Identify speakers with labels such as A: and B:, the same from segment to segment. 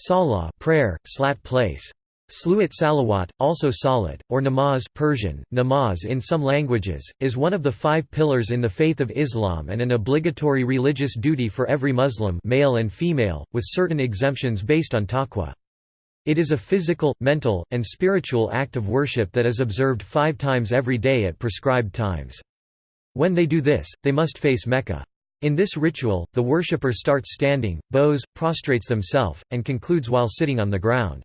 A: Salah prayer, slat place. Sluat salawat, also salat, or namaz Persian, namaz in some languages, is one of the five pillars in the faith of Islam and an obligatory religious duty for every Muslim male and female, with certain exemptions based on taqwa. It is a physical, mental, and spiritual act of worship that is observed five times every day at prescribed times. When they do this, they must face Mecca. In this ritual, the worshipper starts standing, bows, prostrates themselves, and concludes while sitting on the ground.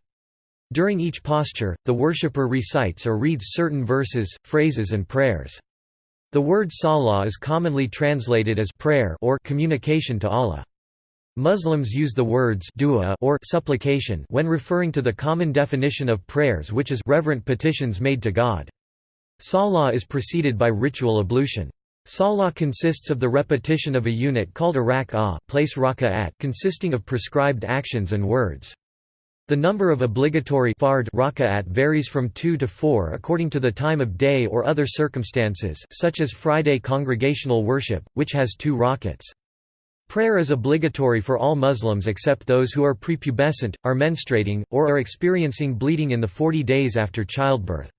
A: During each posture, the worshipper recites or reads certain verses, phrases and prayers. The word salah is commonly translated as prayer or communication to Allah. Muslims use the words dua or supplication when referring to the common definition of prayers which is reverent petitions made to God. Salah is preceded by ritual ablution. Salah consists of the repetition of a unit called a rak'ah place raka'at consisting of prescribed actions and words. The number of obligatory fard raka'at varies from 2 to 4 according to the time of day or other circumstances such as Friday congregational worship, which has two rakats. Prayer is obligatory for all Muslims except those who are prepubescent, are menstruating, or are experiencing bleeding in the 40 days after childbirth.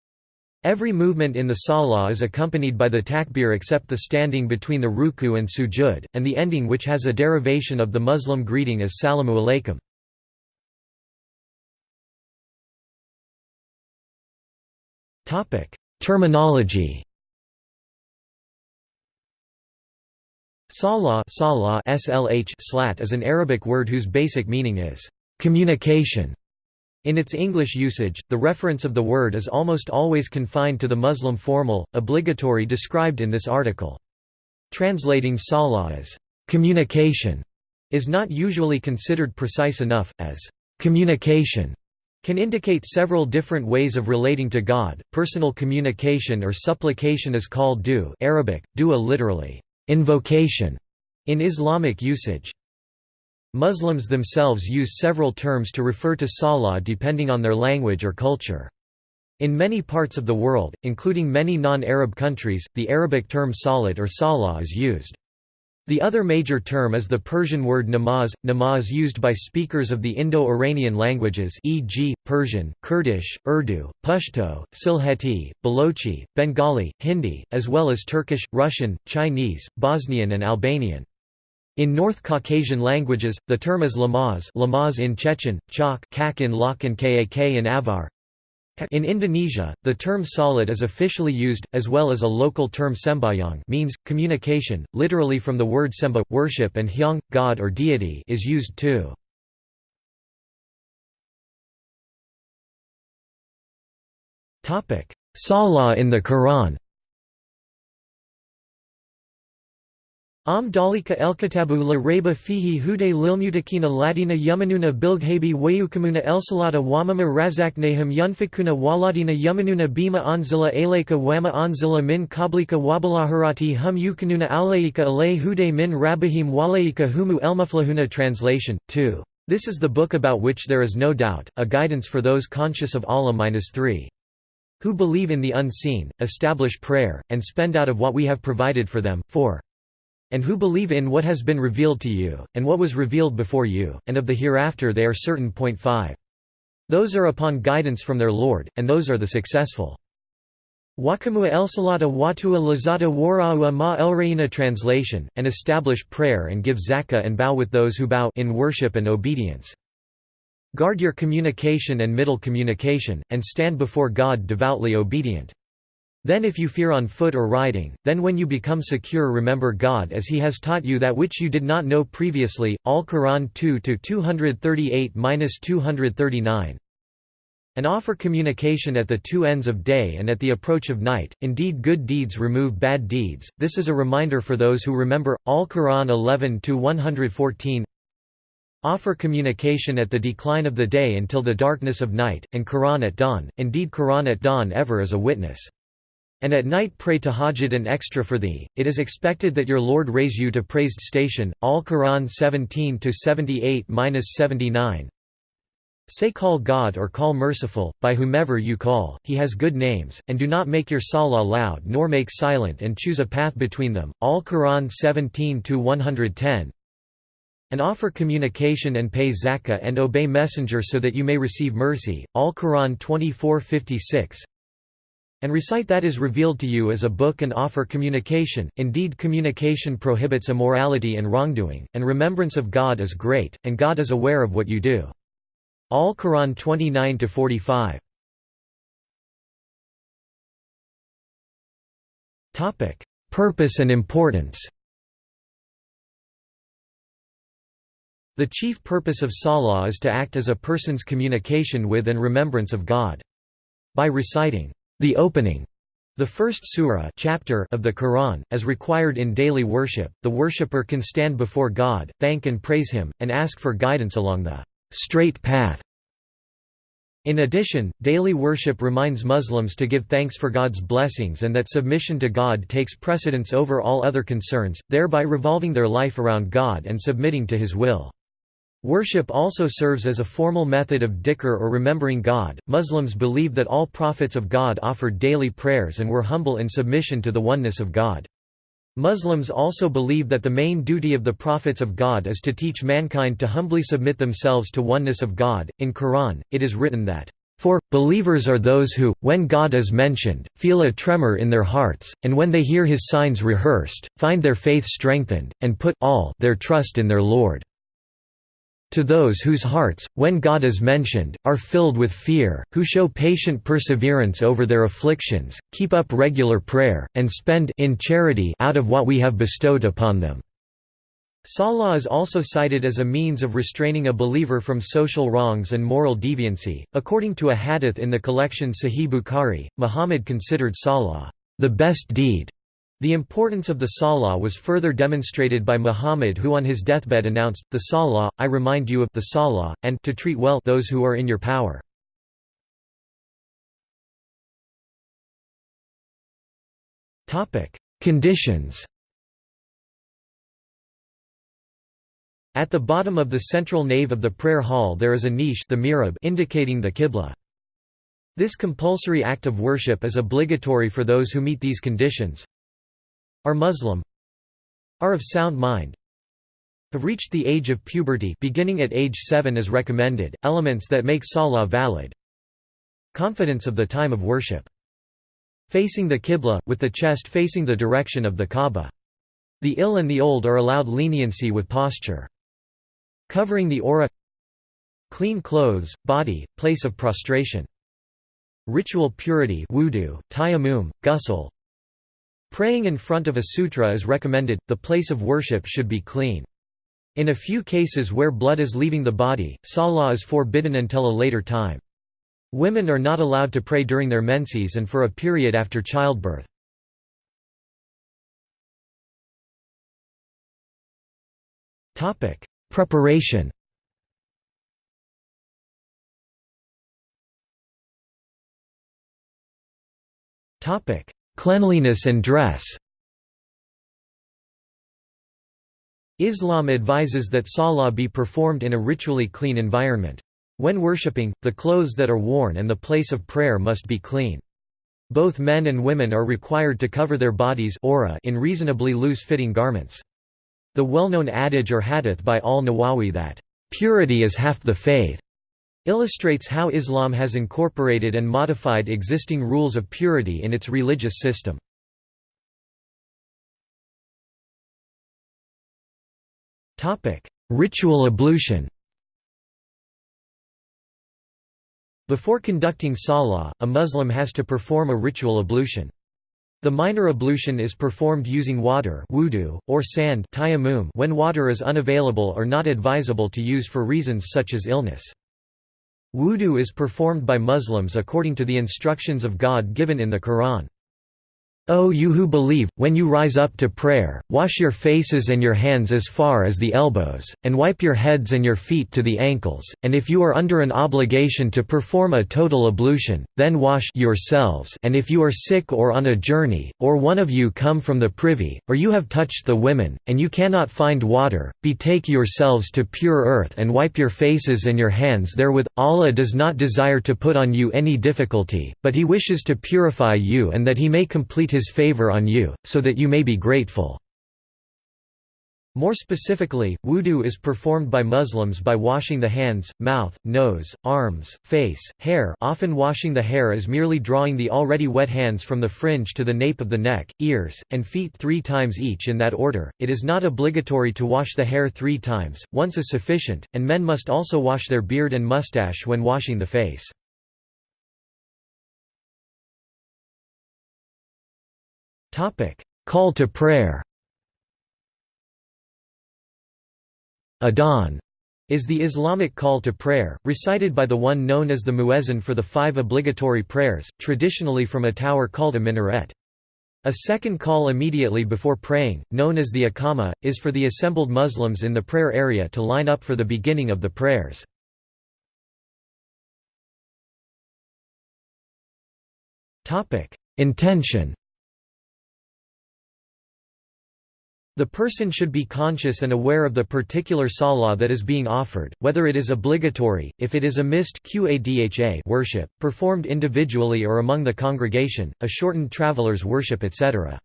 A: Every movement in the salah is accompanied by the takbir except the standing between the ruku and sujud, and the ending which has a derivation of the Muslim greeting as salamu alaykum. Terminology Salah, slat is an Arabic word whose basic meaning is communication. In its English usage, the reference of the word is almost always confined to the Muslim formal, obligatory described in this article. Translating salah as communication is not usually considered precise enough, as communication can indicate several different ways of relating to God. Personal communication or supplication is called du Arabic, dua literally, invocation, in Islamic usage. Muslims themselves use several terms to refer to salah depending on their language or culture. In many parts of the world, including many non-Arab countries, the Arabic term salat or salah is used. The other major term is the Persian word namaz, namaz used by speakers of the Indo-Iranian languages e.g., Persian, Kurdish, Urdu, Pashto, Sylheti, Balochi, Bengali, Hindi, as well as Turkish, Russian, Chinese, Bosnian and Albanian. In North Caucasian languages, the term is lamaz, lamaz in Chechen, Chak, Kak in Lak and Kak in Avar, in Indonesia, the term salat is officially used, as well as a local term sembahyang means, communication, literally from the word semba, worship and hyang, god or deity is used too. Salah in the Quran Am dalika elkitabu la reba fihi hude lilmutakina ladina yumanuna bilghabi wayukamuna elsalata wamama razaknahum yunfikuna waladina yumanuna bima anzila alayka wama anzila min kablika wabalahurati hum yukanuna alayka alay hude min rabahim walayka humu elmuflahuna Translation 2. This is the book about which there is no doubt, a guidance for those conscious of Allah-3 who believe in the unseen, establish prayer, and spend out of what we have provided for them. 4 and who believe in what has been revealed to you, and what was revealed before you, and of the hereafter they are certain. 5. Those are upon guidance from their Lord, and those are the successful. Wakamua elsalata watua lazata wara'ua ma elreina Translation, and establish prayer and give zakah and bow with those who bow in worship and obedience. Guard your communication and middle communication, and stand before God devoutly obedient. Then if you fear on foot or riding, then when you become secure remember God as he has taught you that which you did not know previously. Al-Quran 2-238-239 and offer communication at the two ends of day and at the approach of night. Indeed, good deeds remove bad deeds. This is a reminder for those who remember. Al Quran 11 114. Offer communication at the decline of the day until the darkness of night, and Quran at dawn. Indeed, Quran at dawn ever is a witness. And at night pray tahajjud and extra for thee, it is expected that your Lord raise you to praised station. Al-Quran 17-78-79 Say call God or call merciful, by whomever you call, he has good names, and do not make your salah loud nor make silent and choose a path between them. Al-Quran 17-110 and offer communication and pay zakah and obey messenger so that you may receive mercy. Al Quran 24:56 and recite that is revealed to you as a book and offer communication, indeed communication prohibits immorality and wrongdoing, and remembrance of God is great, and God is aware of what you do. Al Quran 29–45 Purpose and importance The chief purpose of Salah is to act as a person's communication with and remembrance of God. By reciting the opening the first surah chapter of the Quran, as required in daily worship, the worshipper can stand before God, thank and praise Him, and ask for guidance along the straight path. In addition, daily worship reminds Muslims to give thanks for God's blessings and that submission to God takes precedence over all other concerns, thereby revolving their life around God and submitting to His will. Worship also serves as a formal method of dhikr or remembering God. Muslims believe that all prophets of God offered daily prayers and were humble in submission to the oneness of God. Muslims also believe that the main duty of the prophets of God is to teach mankind to humbly submit themselves to oneness of God. In Quran, it is written that for, believers are those who, when God is mentioned, feel a tremor in their hearts, and when they hear his signs rehearsed, find their faith strengthened, and put all their trust in their Lord. To those whose hearts, when God is mentioned, are filled with fear, who show patient perseverance over their afflictions, keep up regular prayer, and spend in charity out of what we have bestowed upon them. Salah is also cited as a means of restraining a believer from social wrongs and moral deviancy. According to a hadith in the collection Sahih Bukhari, Muhammad considered Salah the best deed the importance of the Salah was further demonstrated by Muhammad who on his deathbed announced, The Salah, I remind you of the Salah, and to treat well those who are in your power. Conditions At the bottom of the central nave of the prayer hall there is a niche the mihrab indicating the qibla. This compulsory act of worship is obligatory for those who meet these conditions, are Muslim are of sound mind have reached the age of puberty beginning at age 7 as recommended, elements that make salah valid confidence of the time of worship facing the qibla, with the chest facing the direction of the Kaaba. The ill and the old are allowed leniency with posture. Covering the awrah Clean clothes, body, place of prostration. Ritual purity wudu, tayammum, ghusl, Praying in front of a sutra is recommended, the place of worship should be clean. In a few cases where blood is leaving the body, salah is forbidden until a later time. Women are not allowed to pray during their menses and for a period after childbirth. Preparation Cleanliness and dress Islam advises that salah be performed in a ritually clean environment. When worshipping, the clothes that are worn and the place of prayer must be clean. Both men and women are required to cover their bodies in reasonably loose-fitting garments. The well-known adage or hadith by al-Nawawi that, "...purity is half the faith," illustrates how Islam has incorporated and modified existing rules of purity in its religious system. Ritual ablution Before conducting salah, a Muslim has to perform a ritual ablution. The minor ablution is performed using water wudu, or sand when water is unavailable or not advisable to use for reasons such as illness. Wudu is performed by Muslims according to the instructions of God given in the Quran. O you who believe, when you rise up to prayer, wash your faces and your hands as far as the elbows, and wipe your heads and your feet to the ankles, and if you are under an obligation to perform a total ablution, then wash yourselves and if you are sick or on a journey, or one of you come from the privy, or you have touched the women, and you cannot find water, betake yourselves to pure earth and wipe your faces and your hands therewith. Allah does not desire to put on you any difficulty, but He wishes to purify you and that He may complete his favor on you, so that you may be grateful. More specifically, wudu is performed by Muslims by washing the hands, mouth, nose, arms, face, hair often washing the hair is merely drawing the already wet hands from the fringe to the nape of the neck, ears, and feet three times each in that order. It is not obligatory to wash the hair three times, once is sufficient, and men must also wash their beard and mustache when washing the face. Call to prayer Adhan is the Islamic call to prayer, recited by the one known as the muezzin for the five obligatory prayers, traditionally from a tower called a minaret. A second call immediately before praying, known as the Iqama, is for the assembled Muslims in the prayer area to line up for the beginning of the prayers. Intention The person should be conscious and aware of the particular salah that is being offered, whether it is obligatory, if it is a missed worship, performed individually or among the congregation, a shortened traveler's worship etc.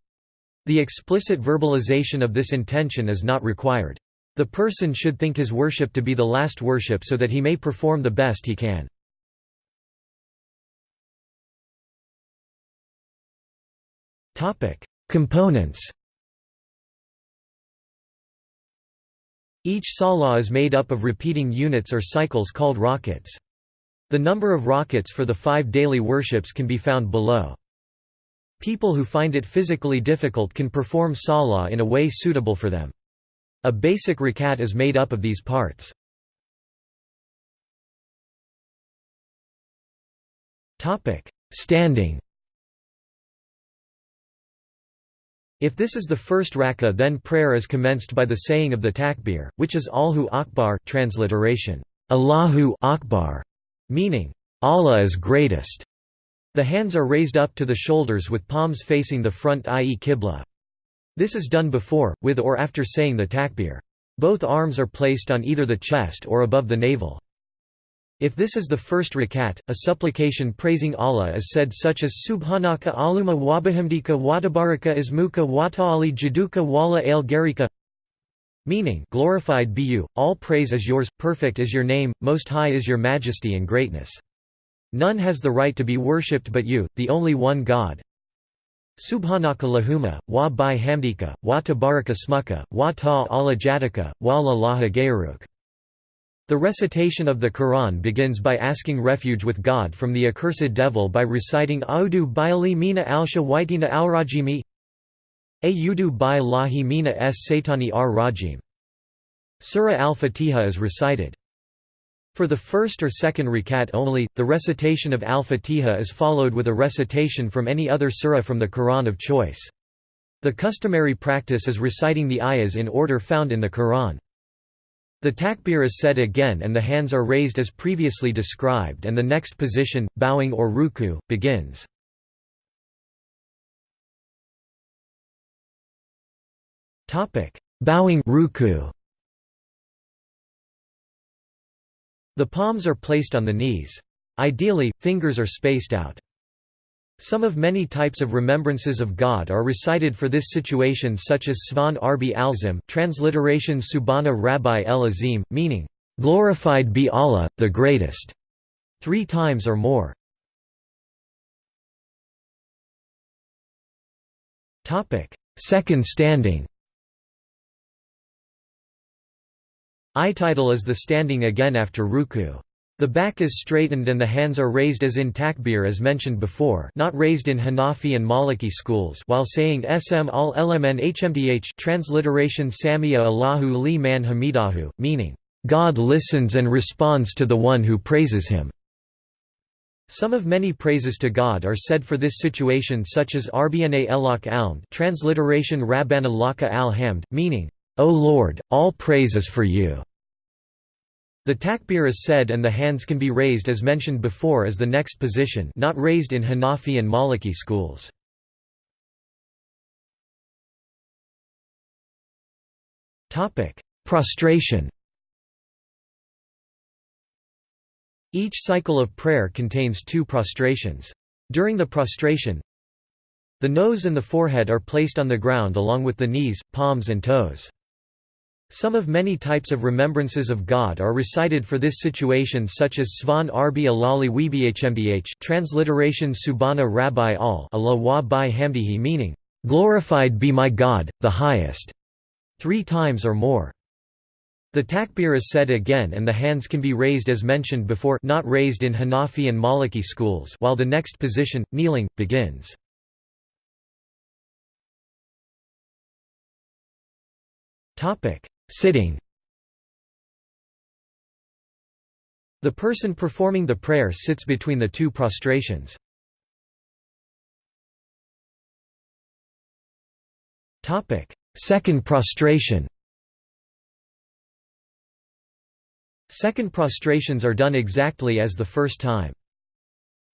A: The explicit verbalization of this intention is not required. The person should think his worship to be the last worship so that he may perform the best he can. Components Each salah is made up of repeating units or cycles called rakats. The number of rakats for the five daily worships can be found below. People who find it physically difficult can perform salah in a way suitable for them. A basic rakat is made up of these parts. Standing If this is the first rak'ah then prayer is commenced by the saying of the takbir, which is Allahu Akbar transliteration, Allahu Akbar, meaning, Allah is greatest. The hands are raised up to the shoulders with palms facing the front i.e. qibla. This is done before, with or after saying the takbir. Both arms are placed on either the chest or above the navel. If this is the first rakat, a supplication praising Allah is said such as Subhanaka aluma wabahamdika watabaraka ismuka wata'ali jaduka wala al garika meaning glorified be you, all praise is yours, perfect is your name, most high is your majesty and greatness. None has the right to be worshipped but you, the only one God. Subhanaka lahuma, wa bi hamdika, wa tabaraka smuka, wa ta ala wa la laha gayruk. The recitation of the Quran begins by asking refuge with God from the accursed devil by reciting Audu bi'ali mina alsha waitina al-rajimi Ayudu bi lahi mina s satani ar rajim. Surah al-Fatiha is recited. For the first or second rakat only, the recitation of al-Fatiha is followed with a recitation from any other surah from the Quran of choice. The customary practice is reciting the ayahs in order found in the Quran. The takbir is said again and the hands are raised as previously described and the next position, bowing or ruku, begins. Bowing ruku. The palms are placed on the knees. Ideally, fingers are spaced out. Some of many types of remembrances of God are recited for this situation such as Svan Arbi Alzim transliteration Subhana Rabbi El Azim, meaning, "...glorified be Allah, the greatest", three times or more. Second standing I'tidal is the standing again after ruku. The back is straightened and the hands are raised as in takbir as mentioned before not raised in Hanafi and Maliki schools while saying Sm al lmn hmdh transliteration Samia Allahu li man hamidahu, meaning, "...God listens and responds to the one who praises him." Some of many praises to God are said for this situation such as Arbna elak alm transliteration Rabbana laka al-hamd, meaning, O Lord, all praise is for you. The takbir is said and the hands can be raised as mentioned before as the next position not raised in Hanafi and Maliki schools. Prostration Each cycle of prayer contains two prostrations. During the prostration, the nose and the forehead are placed on the ground along with the knees, palms and toes. Some of many types of remembrances of God are recited for this situation such as Svan Arbi Alali Webhmdh transliteration Subhana Rabbi al Allah wa bi hamdihi meaning, "'Glorified be my God, the highest' three times or more. The takbir is said again and the hands can be raised as mentioned before not raised in Hanafi and Maliki schools while the next position, kneeling, begins. Sitting The person performing the prayer sits between the two prostrations. Second prostration Second prostrations are done exactly as the first time.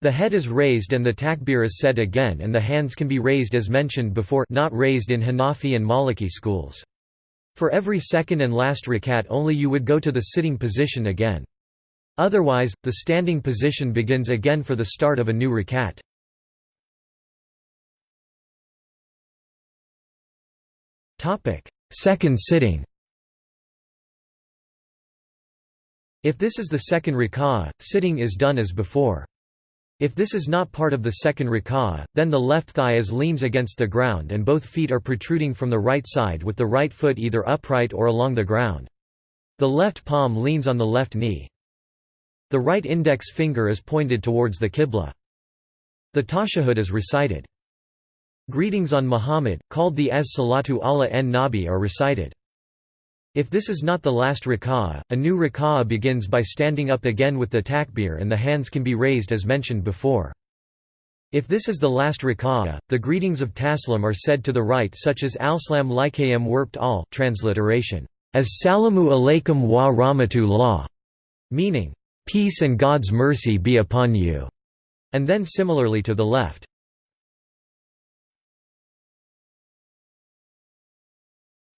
A: The head is raised and the takbir is said again and the hands can be raised as mentioned before not raised in Hanafi and Maliki schools. For every second and last rakat only you would go to the sitting position again. Otherwise, the standing position begins again for the start of a new rakat. Second sitting If this is the second rak'ah, sitting is done as before. If this is not part of the second rak'ah, then the left thigh is leans against the ground and both feet are protruding from the right side with the right foot either upright or along the ground. The left palm leans on the left knee. The right index finger is pointed towards the qibla. The tashahhud is recited. Greetings on Muhammad, called the as salatu Allah en nabi are recited. If this is not the last rak'ah, a new rak'ah begins by standing up again with the takbir and the hands can be raised as mentioned before. If this is the last rak'ah, the greetings of taslim are said to the right such as al-slam likayam warped al transliteration, as salamu alaykum wa rahmatullah, meaning, peace and God's mercy be upon you, and then similarly to the left.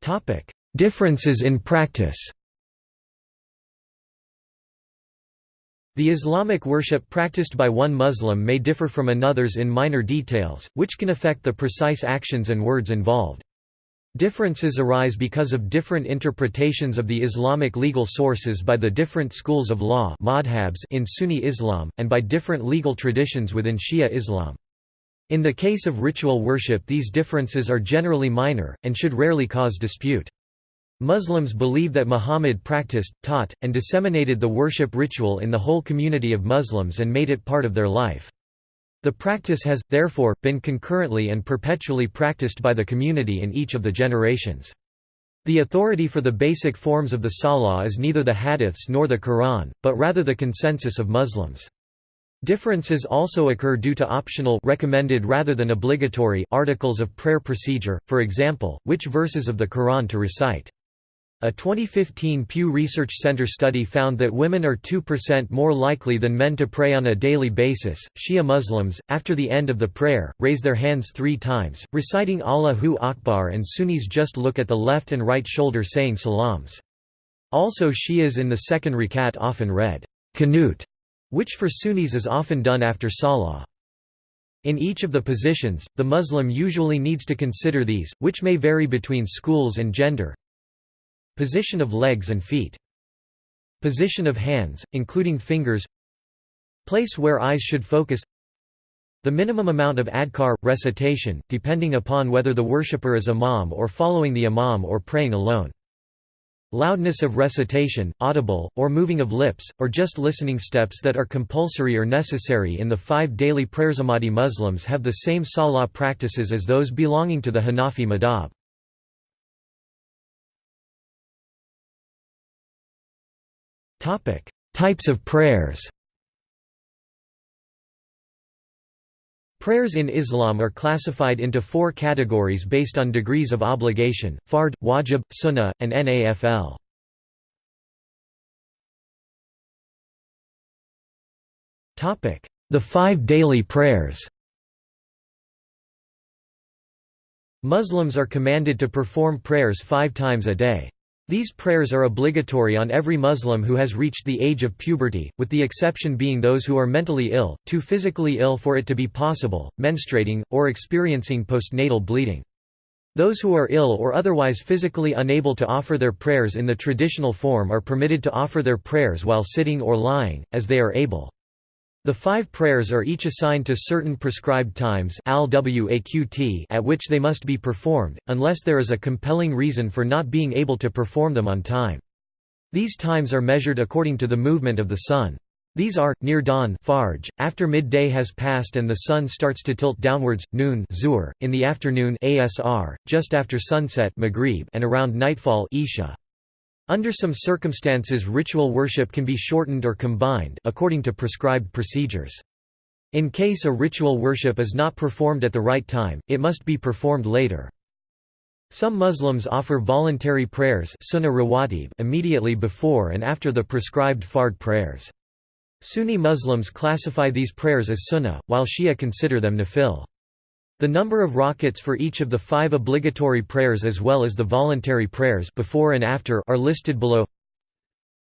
A: Topic Differences in practice The Islamic worship practiced by one Muslim may differ from another's in minor details, which can affect the precise actions and words involved. Differences arise because of different interpretations of the Islamic legal sources by the different schools of law in Sunni Islam, and by different legal traditions within Shia Islam. In the case of ritual worship these differences are generally minor, and should rarely cause dispute. Muslims believe that Muhammad practiced, taught, and disseminated the worship ritual in the whole community of Muslims and made it part of their life. The practice has, therefore, been concurrently and perpetually practiced by the community in each of the generations. The authority for the basic forms of the Salah is neither the hadiths nor the Quran, but rather the consensus of Muslims. Differences also occur due to optional recommended rather than obligatory articles of prayer procedure, for example, which verses of the Quran to recite. A 2015 Pew Research Center study found that women are 2% more likely than men to pray on a daily basis. Shia Muslims, after the end of the prayer, raise their hands three times, reciting Allahu Akbar, and Sunnis just look at the left and right shoulder saying salams. Also, Shias in the second rakat often read qanut, which for Sunnis is often done after salah. In each of the positions, the Muslim usually needs to consider these, which may vary between schools and gender. Position of legs and feet. Position of hands, including fingers. Place where eyes should focus. The minimum amount of adhkar, recitation, depending upon whether the worshipper is imam or following the imam or praying alone. Loudness of recitation, audible, or moving of lips, or just listening steps that are compulsory or necessary in the five daily prayers. Ahmadi Muslims have the same salah practices as those belonging to the Hanafi madhab. Types of prayers Prayers in Islam are classified into four categories based on degrees of obligation, fard, wajib, sunnah, and nafl. The five daily prayers Muslims are commanded to perform prayers five times a day. These prayers are obligatory on every Muslim who has reached the age of puberty, with the exception being those who are mentally ill, too physically ill for it to be possible, menstruating, or experiencing postnatal bleeding. Those who are ill or otherwise physically unable to offer their prayers in the traditional form are permitted to offer their prayers while sitting or lying, as they are able. The five prayers are each assigned to certain prescribed times at which they must be performed, unless there is a compelling reason for not being able to perform them on time. These times are measured according to the movement of the sun. These are, near dawn fajr, after midday has passed and the sun starts to tilt downwards, noon zuhr, in the afternoon asr, just after sunset maghrib, and around nightfall isha. Under some circumstances ritual worship can be shortened or combined according to prescribed procedures. In case a ritual worship is not performed at the right time, it must be performed later. Some Muslims offer voluntary prayers immediately before and after the prescribed fard prayers. Sunni Muslims classify these prayers as sunnah, while Shia consider them nafil. The number of rakats for each of the five obligatory prayers as well as the voluntary prayers before and after are listed below.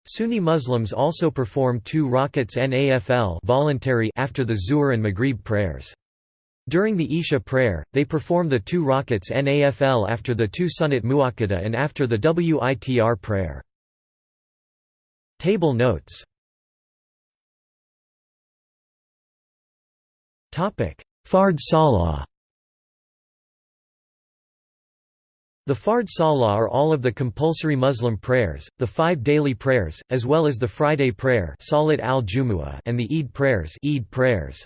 A: Sunni Muslims also perform two rakats nafl voluntary after the Zuhr and Maghrib prayers. During the Isha prayer, they perform the two rakats nafl after the two sunnat muakkada and after the witr prayer. Table notes Fard Salah The Fard Salah are all of the compulsory Muslim prayers, the five daily prayers, as well as the Friday prayer al and the Eid prayers, Eid prayers.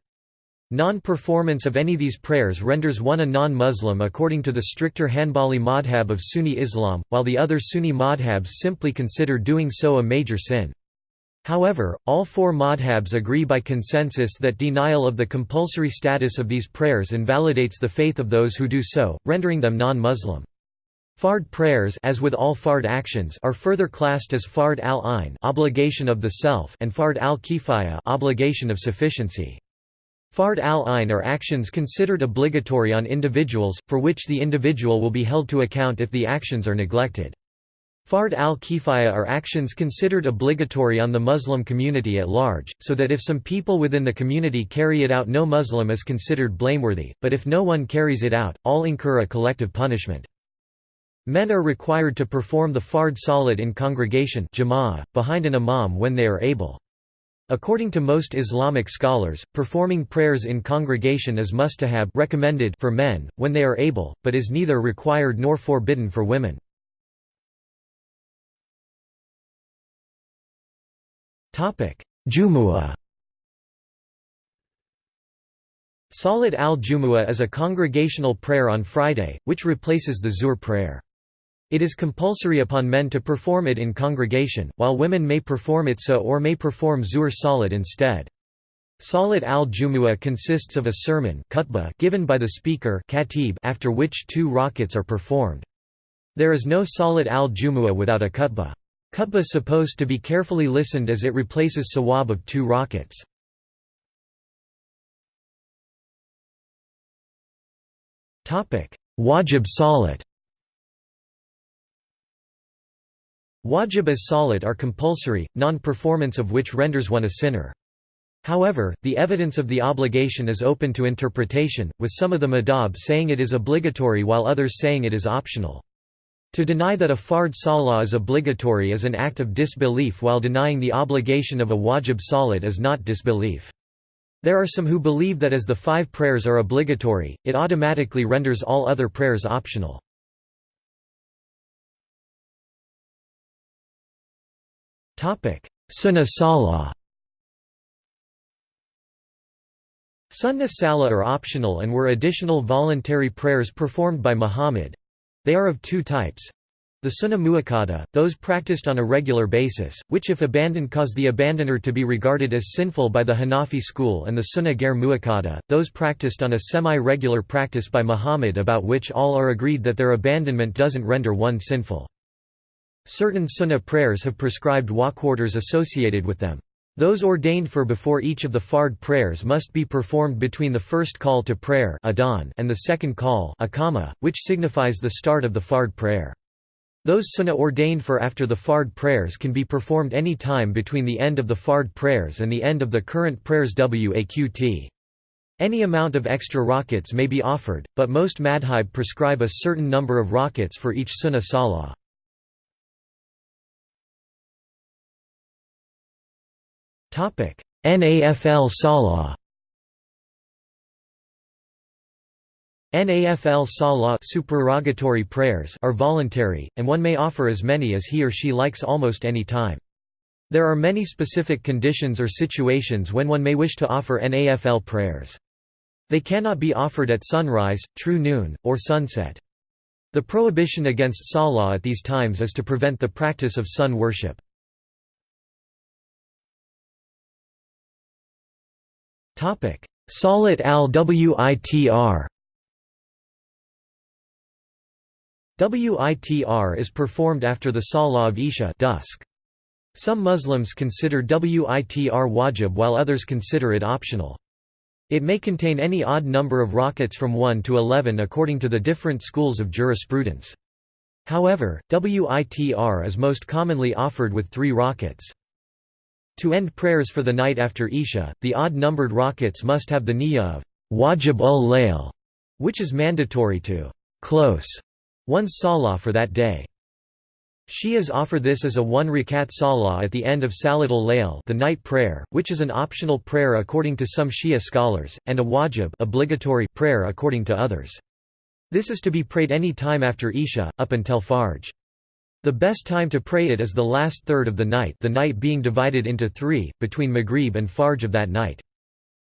A: Non-performance of any of these prayers renders one a non-Muslim according to the stricter Hanbali madhab of Sunni Islam, while the other Sunni madhabs simply consider doing so a major sin. However, all four madhabs agree by consensus that denial of the compulsory status of these prayers invalidates the faith of those who do so, rendering them non-Muslim. Fard prayers as with all fard actions are further classed as fard al-ain obligation of the self and fard al-kifaya obligation of sufficiency. Fard al-ain are actions considered obligatory on individuals, for which the individual will be held to account if the actions are neglected. Fard al-kifaya are actions considered obligatory on the Muslim community at large, so that if some people within the community carry it out no Muslim is considered blameworthy, but if no one carries it out, all incur a collective punishment. Men are required to perform the fard salat in congregation behind an imam when they are able. According to most Islamic scholars, performing prayers in congregation is mustahab recommended for men, when they are able, but is neither required nor forbidden for women. Jumu'ah Salat al-Jumu'ah is a congregational prayer on Friday, which replaces the Zuhr prayer. It is compulsory upon men to perform it in congregation, while women may perform it so or may perform Zuhr Salat instead. Salat al-Jumu'ah consists of a sermon given by the speaker after which two rakats are performed. There is no Salat al-Jumu'ah without a khutbah. Khutbah supposed to be carefully listened as it replaces sawab of two rakats. Wajib Salat Wajib as salat are compulsory, non-performance of which renders one a sinner. However, the evidence of the obligation is open to interpretation, with some of the madhab saying it is obligatory while others saying it is optional. To deny that a fard salah is obligatory is an act of disbelief while denying the obligation of a wajib salat is not disbelief. There are some who believe that as the five prayers are obligatory, it automatically renders all other prayers optional. Sunnah Salah Sunnah Salah are optional and were additional voluntary prayers performed by Muhammad. They are of two types. The Sunnah Muakkada, those practiced on a regular basis, which if abandoned cause the abandoner to be regarded as sinful by the Hanafi school and the Sunnah Ghair Muakkada, those practiced on a semi-regular practice by Muhammad about which all are agreed that their abandonment doesn't render one sinful. Certain sunnah prayers have prescribed waqt associated with them. Those ordained for before each of the fard prayers must be performed between the first call to prayer and the second call which signifies the start of the fard prayer. Those sunnah ordained for after the fard prayers can be performed any time between the end of the fard prayers and the end of the current prayers waqt. Any amount of extra rakats may be offered, but most madhab prescribe a certain number of rakats for each sunnah salah. Nafl salah Nafl salah supererogatory prayers are voluntary, and one may offer as many as he or she likes almost any time. There are many specific conditions or situations when one may wish to offer Nafl prayers. They cannot be offered at sunrise, true noon, or sunset. The prohibition against salah at these times is to prevent the practice of sun worship. Salat al-Witr Witr is performed after the Salah of Isha dusk. Some Muslims consider Witr wajib while others consider it optional. It may contain any odd number of rakats from 1 to 11 according to the different schools of jurisprudence. However, Witr is most commonly offered with three rakats. To end prayers for the night after Isha, the odd-numbered rakats must have the niyyah of wajib ul layl, which is mandatory to close one's salah for that day. Shias offer this as a one rakat salah at the end of Salat al-Layl the night prayer, which is an optional prayer according to some Shia scholars, and a wajib obligatory prayer according to others. This is to be prayed any time after Isha, up until Fajr. The best time to pray it is the last third of the night the night being divided into three, between Maghrib and Fajr of that night.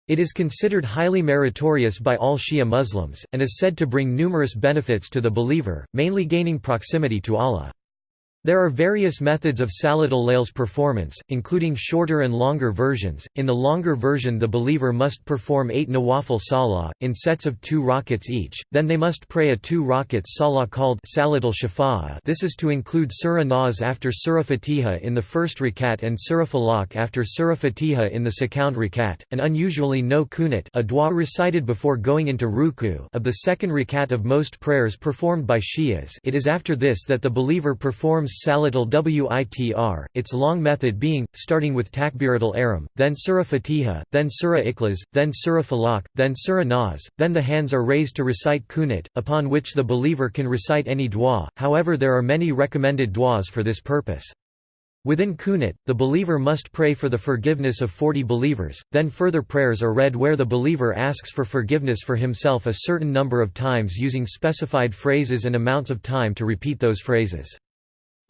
A: It is considered highly meritorious by all Shia Muslims, and is said to bring numerous benefits to the believer, mainly gaining proximity to Allah. There are various methods of Salat al-Layl's performance, including shorter and longer versions. In the longer version the believer must perform eight nawafil salah, in sets of two rakats each, then they must pray a two rakats salah called Salat al-Shafa'ah this is to include Surah Nas after Surah Fatiha in the first rakat and Surah Falaq after Surah Fatiha in the second rakat, and unusually no kunut a dua recited before going into ruku of the second rakat of most prayers performed by Shias it is after this that the believer performs Salat al-Witr, its long method being, starting with Takbirat al-Ihram, then Surah Fatiha, then Surah Ikhlas, then Surah Falaq, then Surah Nas, then the hands are raised to recite Kunut, upon which the believer can recite any dua, however there are many recommended duas for this purpose. Within Kunut, the believer must pray for the forgiveness of 40 believers, then further prayers are read where the believer asks for forgiveness for himself a certain number of times using specified phrases and amounts of time to repeat those phrases.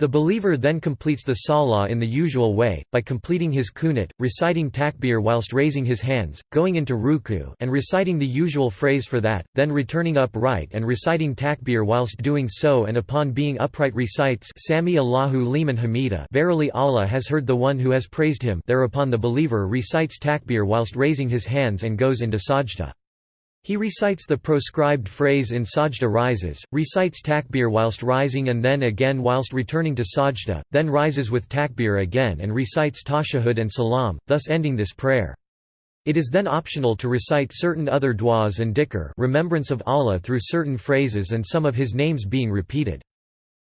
A: The believer then completes the salah in the usual way, by completing his kunut, reciting takbir whilst raising his hands, going into ruku and reciting the usual phrase for that, then returning upright and reciting takbir whilst doing so and upon being upright recites Sami Allahu liman hamida verily Allah has heard the one who has praised him thereupon the believer recites takbir whilst raising his hands and goes into sajda. He recites the proscribed phrase in sajda rises, recites takbir whilst rising and then again whilst returning to sajda, then rises with takbir again and recites tashahud and salam, thus ending this prayer. It is then optional to recite certain other du'as and dhikr remembrance of Allah through certain phrases and some of his names being repeated.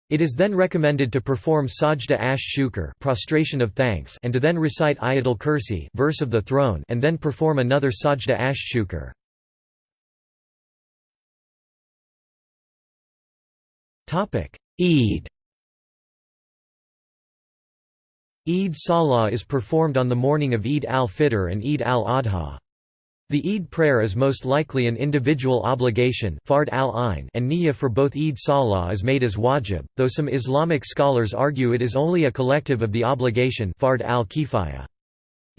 A: It is then recommended to perform sajda ash shukr prostration of thanks and to then recite ayatul kursi verse of the throne and then perform another sajda ash shukr. Eid Eid Salah is performed on the morning of Eid al-Fitr and Eid al-Adha. The Eid prayer is most likely an individual obligation fard al and niyyah for both Eid Salah is made as wajib, though some Islamic scholars argue it is only a collective of the obligation fard al-kifaya.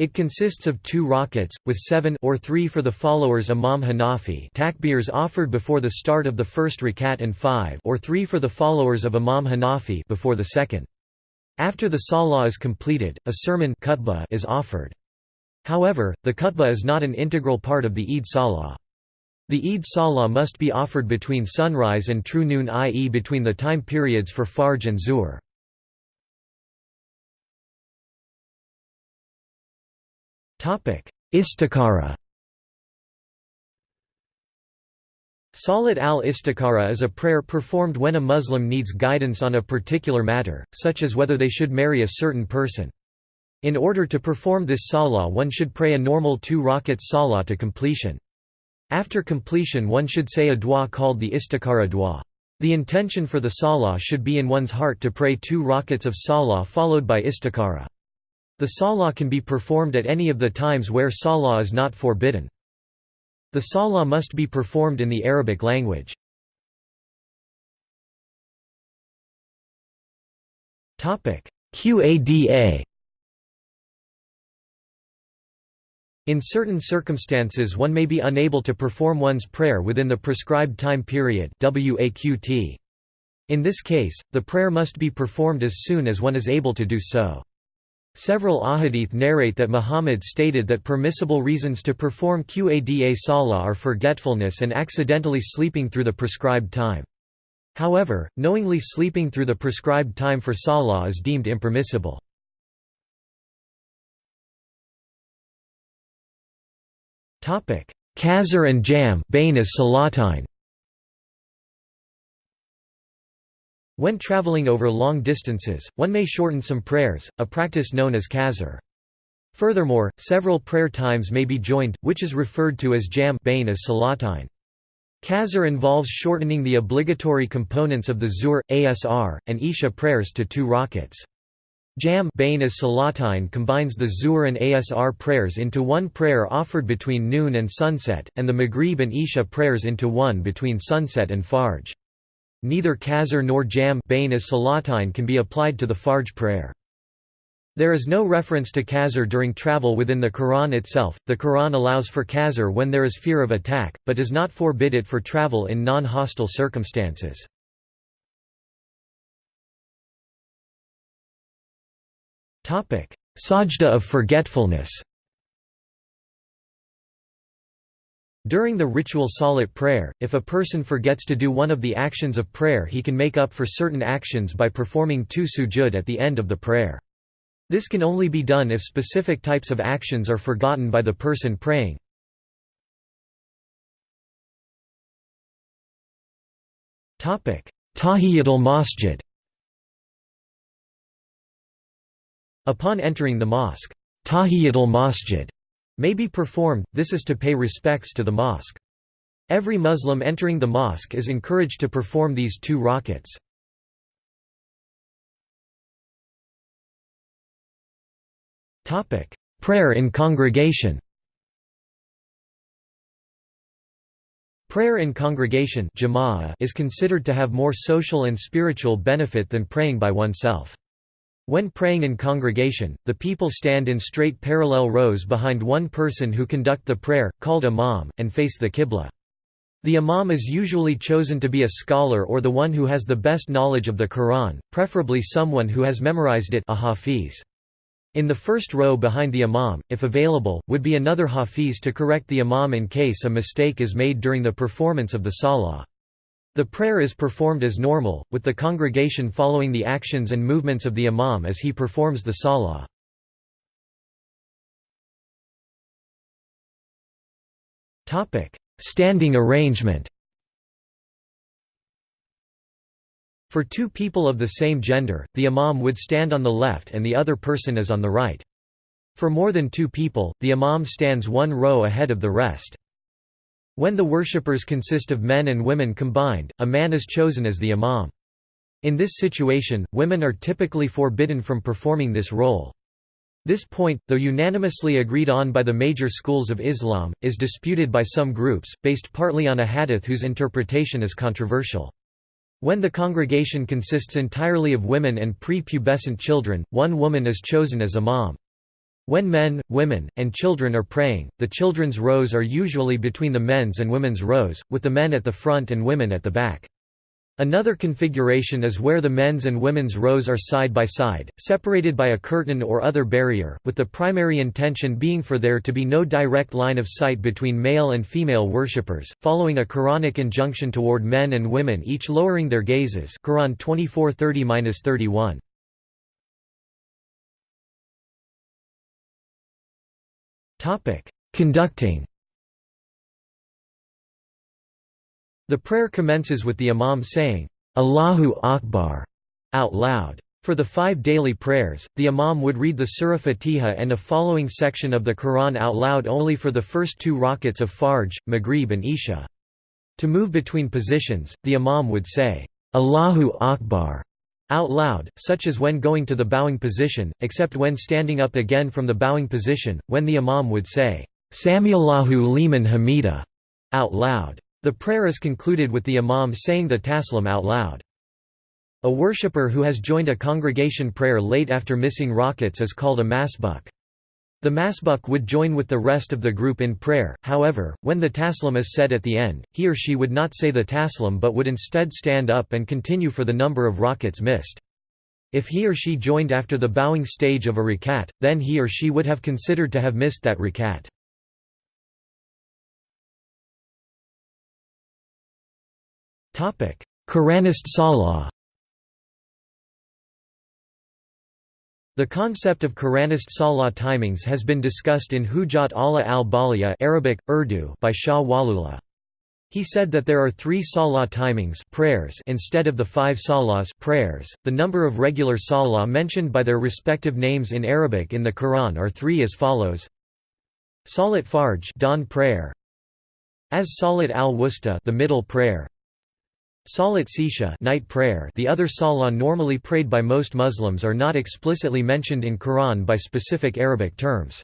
A: It consists of two rakats, with seven or three for the followers Imam Hanafi takbirs offered before the start of the first rakat and five or three for the followers of Imam Hanafi before the second. After the salah is completed, a sermon khutbah is offered. However, the khutbah is not an integral part of the Eid Salah. The Eid Salah must be offered between sunrise and true noon i.e. between the time periods for Fajr and Zuhr. Istikhara Salat al-Istikhara is a prayer performed when a Muslim needs guidance on a particular matter, such as whether they should marry a certain person. In order to perform this salah one should pray a normal two rakat salah to completion. After completion one should say a dua called the istikhara dua. The intention for the salah should be in one's heart to pray two rakats of salah followed by istikhara. The salah can be performed at any of the times where salah is not forbidden. The salah must be performed in the Arabic language. Qada In certain circumstances one may be unable to perform one's prayer within the prescribed time period In this case, the prayer must be performed as soon as one is able to do so. Several ahadith narrate that Muhammad stated that permissible reasons to perform Qada Salah are forgetfulness and accidentally sleeping through the prescribed time. However, knowingly sleeping through the prescribed time for Salah is deemed impermissible. Qasr and Jam Bain as Salatine. When traveling over long distances, one may shorten some prayers, a practice known as qasr. Furthermore, several prayer times may be joined, which is referred to as jam bain as salatine. Qasr involves shortening the obligatory components of the Zuhr, Asr, and Isha prayers to two rakats. Jam Bain as Salatine combines the Zuhr and Asr prayers into one prayer offered between noon and sunset, and the Maghrib and Isha prayers into one between sunset and Fajr. Neither Qasr nor Jam Bain as Salatine can be applied to the Fajr prayer. There is no reference to Qasr during travel within the Quran itself. The Quran allows for Qasr when there is fear of attack, but does not forbid it for travel in non hostile circumstances. Topic: Sajda of forgetfulness During the ritual salat prayer, if a person forgets to do one of the actions of prayer he can make up for certain actions by performing two sujud at the end of the prayer. This can only be done if specific types of actions are forgotten by the person praying. Tahiyatul Masjid Upon entering the mosque, Tahiyatul Masjid may be performed, this is to pay respects to the mosque. Every Muslim entering the mosque is encouraged to perform these two rakats. Prayer in congregation Prayer in congregation is considered to have more social and spiritual benefit than praying by oneself. When praying in congregation, the people stand in straight parallel rows behind one person who conduct the prayer, called imam, and face the qibla. The imam is usually chosen to be a scholar or the one who has the best knowledge of the Quran, preferably someone who has memorized it a hafiz. In the first row behind the imam, if available, would be another hafiz to correct the imam in case a mistake is made during the performance of the salah. The prayer is performed as normal, with the congregation following the actions and movements of the imam as he performs the salah. Standing arrangement For two people of the same gender, the imam would stand on the left and the other person is on the right. For more than two people, the imam stands one row ahead of the rest. When the worshippers consist of men and women combined, a man is chosen as the imam. In this situation, women are typically forbidden from performing this role. This point, though unanimously agreed on by the major schools of Islam, is disputed by some groups, based partly on a hadith whose interpretation is controversial. When the congregation consists entirely of women and pre-pubescent children, one woman is chosen as imam. When men, women, and children are praying, the children's rows are usually between the men's and women's rows, with the men at the front and women at the back. Another configuration is where the men's and women's rows are side by side, separated by a curtain or other barrier, with the primary intention being for there to be no direct line of sight between male and female worshippers, following a Quranic injunction toward men and women each lowering their gazes Quran 24:30-31. Topic: Conducting. The prayer commences with the imam saying, Allahu Akbar, out loud. For the five daily prayers, the Imam would read the Surah Fatiha and a following section of the Quran out loud only for the first two rakats of Fajr, Maghrib and Isha. To move between positions, the Imam would say, Allahu Akbar out loud, such as when going to the bowing position, except when standing up again from the bowing position, when the Imam would say, Samiallahu liman hamida out loud. The prayer is concluded with the Imam saying the taslim out loud. A worshipper who has joined a congregation prayer late after missing rakats is called a masbuk. The masbuk would join with the rest of the group in prayer, however, when the taslim is said at the end, he or she would not say the taslim but would instead stand up and continue for the number of rakats missed. If he or she joined after the bowing stage of a rakat, then he or she would have considered to have missed that rakat. Quranist Salah The concept of Quranist salah timings has been discussed in Hujat Allah al-Baligha Arabic, Urdu by Shah Waliullah. He said that there are three salah timings prayers instead of the five salahs prayers. The number of regular salah mentioned by their respective names in Arabic in the Quran are three as follows: Salat Fajr dawn prayer, as Salat al-Wusta the middle prayer, Salat Sisha night prayer the other salah normally prayed by most Muslims are not explicitly mentioned in Quran by specific Arabic terms.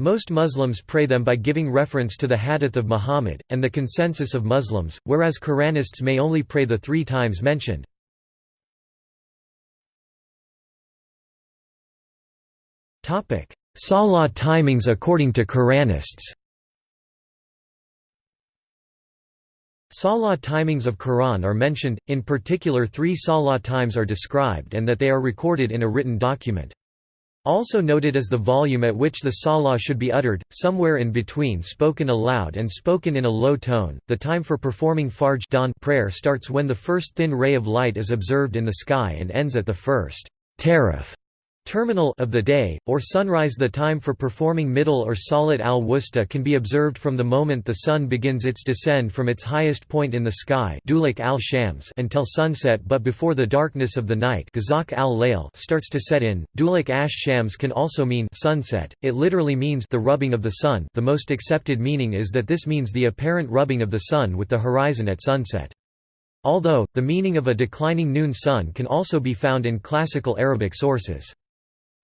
A: Most Muslims pray them by giving reference to the hadith of Muhammad, and the consensus of Muslims, whereas Quranists may only pray the three times mentioned. Salah timings according to Quranists Salah timings of Quran are mentioned, in particular three Salah times are described and that they are recorded in a written document. Also noted is the volume at which the salah should be uttered, somewhere in between spoken aloud and spoken in a low tone. The time for performing Fajr dawn prayer starts when the first thin ray of light is observed in the sky and ends at the first taraf terminal of the day, or sunrise The time for performing middle or salat al-wusta can be observed from the moment the sun begins its descent from its highest point in the sky al-shams until sunset but before the darkness of the night al starts to set in. Duluk ash-shams can also mean sunset, it literally means the rubbing of the sun the most accepted meaning is that this means the apparent rubbing of the sun with the horizon at sunset. Although, the meaning of a declining noon sun can also be found in classical Arabic sources.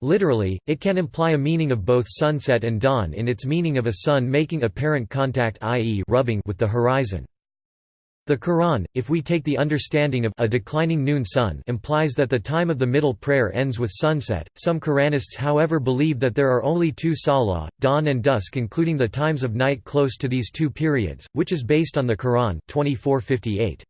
A: Literally, it can imply a meaning of both sunset and dawn in its meaning of a sun making apparent contact i.e. rubbing with the horizon. The Quran, if we take the understanding of a declining noon sun implies that the time of the middle prayer ends with sunset. Some Quranists however believe that there are only two salah, dawn and dusk including the times of night close to these two periods, which is based on the Quran 2458.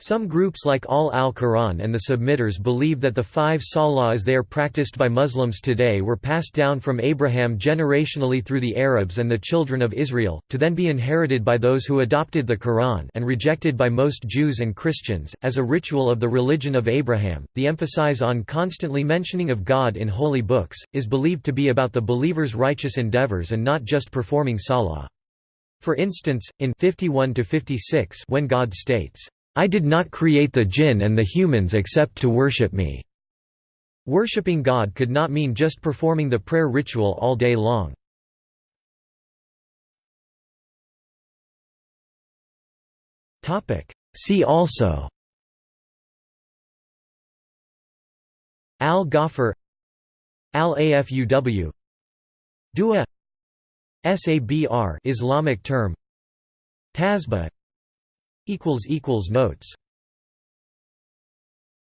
A: Some groups like Ahl al-Quran and the Submitters believe that the five salah as they are practiced by Muslims today were passed down from Abraham generationally through the Arabs and the children of Israel, to then be inherited by those who adopted the Quran and rejected by most Jews and Christians, as a ritual of the religion of Abraham. The emphasis on constantly mentioning of God in holy books, is believed to be about the believer's righteous endeavors and not just performing salah. For instance, in 51 56 when God states, I did not create the jinn and the humans except to worship me." Worshipping God could not mean just performing the prayer ritual all day long. See also Al-Ghafir Al-Afuw Dua Sabr Islamic term Tasbih Notes